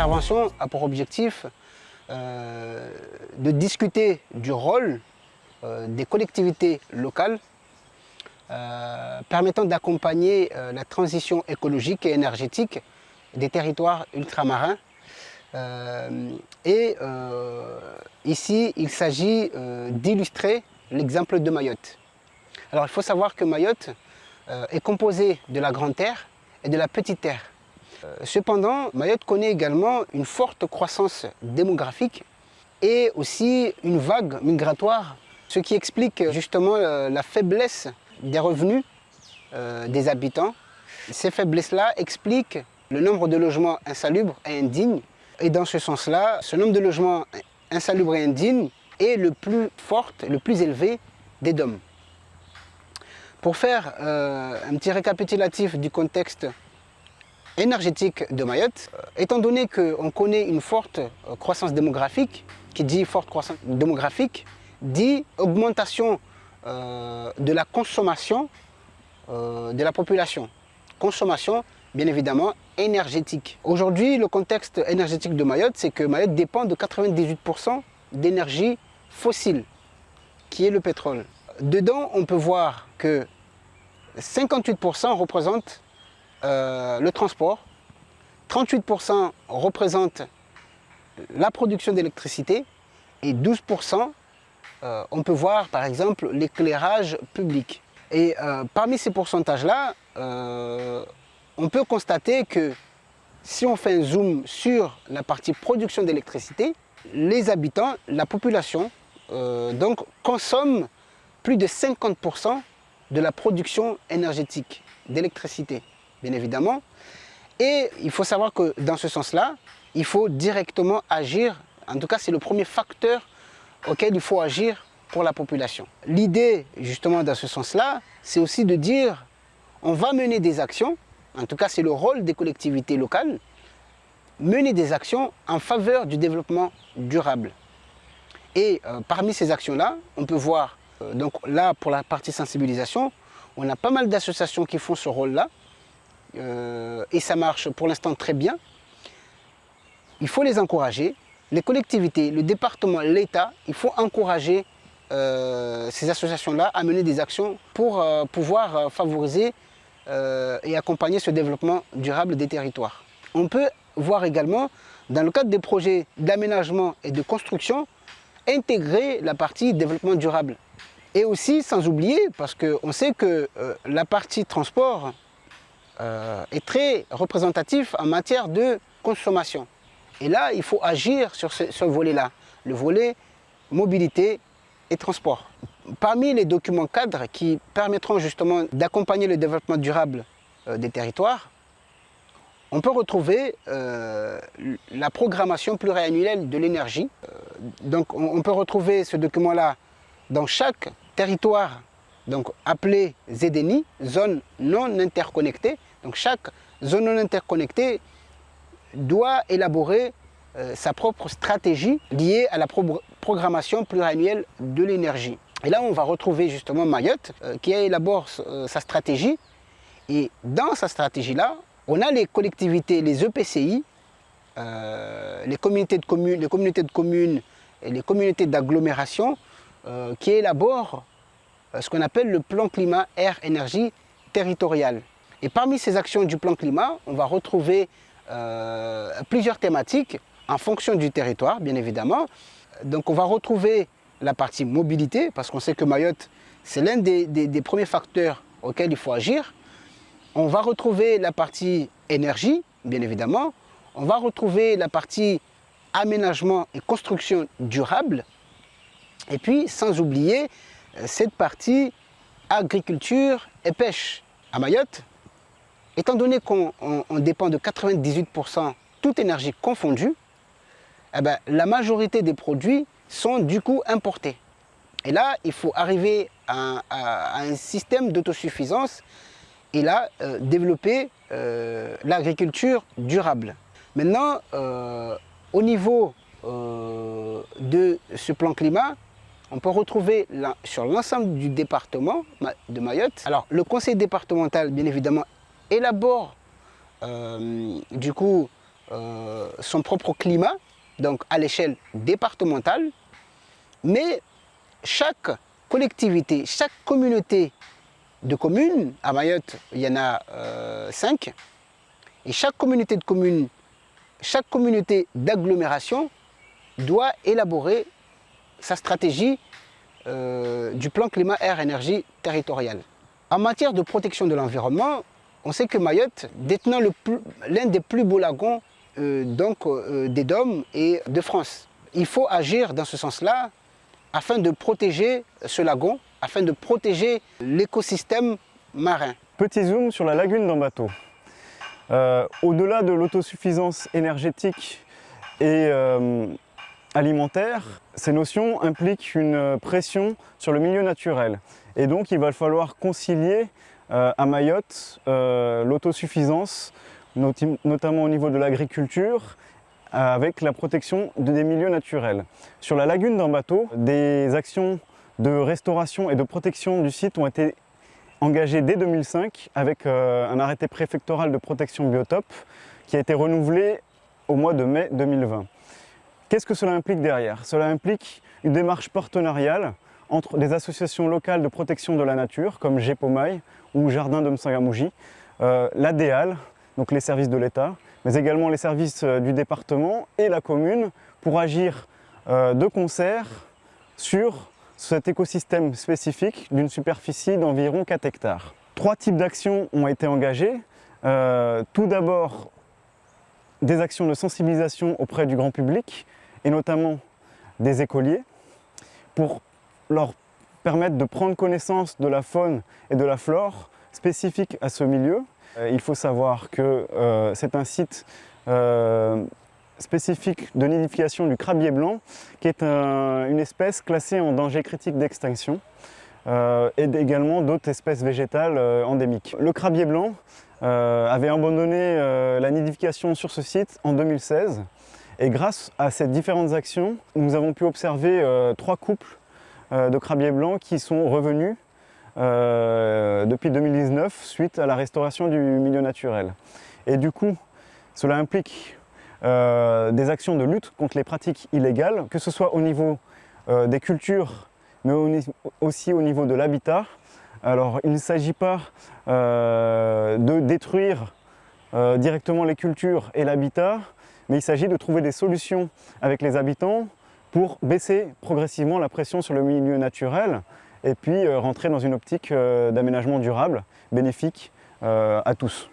a pour objectif euh, de discuter du rôle euh, des collectivités locales euh, permettant d'accompagner la transition écologique et énergétique des territoires ultramarins. et ici, il s'agit d'illustrer l'exemple de Mayotte. Alors il faut savoir que Mayotte est composée de la Grande Terre et de la Petite Terre. Euh, cependant, Mayotte connaît également une forte croissance démographique et aussi une vague migratoire, ce qui explique justement euh, la faiblesse des revenus euh, des habitants. Ces faiblesses-là expliquent le nombre de logements insalubres et indignes. Et dans ce sens-là, ce nombre de logements insalubres et indignes est le plus fort, le plus élevé des DOM. Pour faire un petit récapitulatif du contexte énergétique de Mayotte. Euh, étant donné qu'on connaît une forte euh, croissance démographique, qui dit forte croissance démographique, dit augmentation euh, de la consommation de la population. Consommation, bien évidemment, énergétique. Aujourd'hui, le contexte énergétique de Mayotte, c'est que Mayotte dépend de 98% d'énergie fossile, qui est le pétrole. Dedans, on peut voir que 58% représentent euh, le transport, 38% représente la production d'électricité et 12% euh, on peut voir par exemple l'éclairage public. Et euh, parmi ces pourcentages-là, on peut constater que si on fait un zoom sur la partie production d'électricité, les habitants, la population, donc consomment plus de 50% de la production énergétique d'électricité bien évidemment. Et il faut savoir que dans ce sens-là, il faut directement agir, en tout cas c'est le premier facteur auquel il faut agir pour la population. L'idée justement dans ce sens-là, c'est aussi de dire on va mener des actions, en tout cas c'est le rôle des collectivités locales, mener des actions en faveur du développement durable. Et euh, parmi ces actions-là, on peut voir, euh, donc là pour la partie sensibilisation, on a pas mal d'associations qui font ce rôle-là, euh, et ça marche pour l'instant très bien. Il faut les encourager. Les collectivités, le département, l'État, il faut encourager euh, ces associations-là à mener des actions pour euh, pouvoir favoriser et accompagner ce développement durable des territoires. On peut voir également, dans le cadre des projets d'aménagement et de construction, intégrer la partie développement durable. Et aussi, sans oublier, parce qu'on sait que la partie transport, euh, est très représentatif en matière de consommation. Et là, il faut agir sur ce, volet-là, le volet mobilité et transport. Parmi les documents cadres qui permettront justement d'accompagner le développement durable euh, des territoires, on peut retrouver euh, la programmation pluriannuelle de l'énergie. donc on, peut retrouver ce document-là dans chaque territoire donc appelé ZNI, zone non interconnectée, donc chaque zone non interconnectée doit élaborer euh, sa propre stratégie liée à la programmation pluriannuelle de l'énergie. Et là, on va retrouver justement Mayotte euh, qui élabore euh, sa stratégie. Et dans sa stratégie-là, on a les collectivités, les EPCI, les, communautés de communes, les communautés de communes et les communautés d'agglomération qui élaborent ce qu'on appelle le plan climat air énergie territorial. Et parmi ces actions du plan climat, on va retrouver euh, plusieurs thématiques en fonction du territoire, bien évidemment. Donc on va retrouver la partie mobilité, parce qu'on sait que Mayotte, c'est l'un des, des, premiers facteurs auxquels il faut agir. On va retrouver la partie énergie, bien évidemment. On va retrouver la partie aménagement et construction durable. Et puis, sans oublier euh, cette partie agriculture et pêche. À Mayotte, Étant donné qu'on dépend de 98% toute énergie confondue, eh ben, la majorité des produits sont du coup importés. Et là, il faut arriver à, un système d'autosuffisance et là, euh, développer euh, l'agriculture durable. Maintenant, euh, au niveau de ce plan climat, on peut retrouver sur l'ensemble du département de Mayotte. Alors, le conseil départemental, bien évidemment, élabore euh, du coup son propre climat, donc à l'échelle départementale, mais chaque collectivité, chaque communauté de communes, à Mayotte, il y en a euh, cinq, et chaque communauté de communes, chaque communauté d'agglomération doit élaborer sa stratégie euh, du plan climat-air-énergie territorial. En matière de protection de l'environnement, on sait que Mayotte, détenant l'un des plus beaux lagons euh, donc, des Dômes et de France, il faut agir dans ce sens-là afin de protéger ce lagon, afin de protéger l'écosystème marin. Petit zoom sur la lagune d'Ambato. Euh, Au-delà de l'autosuffisance énergétique et euh, alimentaire, ces notions impliquent une pression sur le milieu naturel. Et donc il va falloir concilier euh, à Mayotte euh, l'autosuffisance, notamment au niveau de l'agriculture, avec la protection des milieux naturels. Sur la lagune d'Ambato, des actions de restauration et de protection du site ont été engagées dès 2005 avec euh, un arrêté préfectoral de protection biotope qui a été renouvelé au mois de mai 2020. Qu'est-ce que cela implique derrière? Cela implique une démarche partenariale entre des associations locales de protection de la nature comme GEPOMAI ou Jardin de Msangamouji, euh, l'ADEAL, donc les services de l'État, mais également les services euh, du département et la commune pour agir euh, de concert sur cet écosystème spécifique d'une superficie d'environ 4 hectares. Trois types d'actions ont été engagées. Euh, tout d'abord, des actions de sensibilisation auprès du grand public, et notamment des écoliers, pour leur permettre de prendre connaissance de la faune et de la flore spécifiques à ce milieu, euh, il faut savoir que euh, c'est un site euh, spécifique de nidification du crabier blanc, qui est une espèce classée en danger critique d'extinction, et également d'autres espèces végétales endémiques. Le crabier blanc avait abandonné la nidification sur ce site en 2016, et grâce à ces différentes actions, nous avons pu observer trois couples de crabiers blancs qui sont revenus euh, depuis 2019 suite à la restauration du milieu naturel. Et du coup, cela implique euh, des actions de lutte contre les pratiques illégales, que ce soit au niveau euh, des cultures, mais aussi au niveau de l'habitat. Alors, il ne s'agit pas de détruire directement les cultures et l'habitat, mais il s'agit de trouver des solutions avec les habitants pour baisser progressivement la pression sur le milieu naturel et puis euh, rentrer dans une optique euh, d'aménagement durable, bénéfique euh, à tous.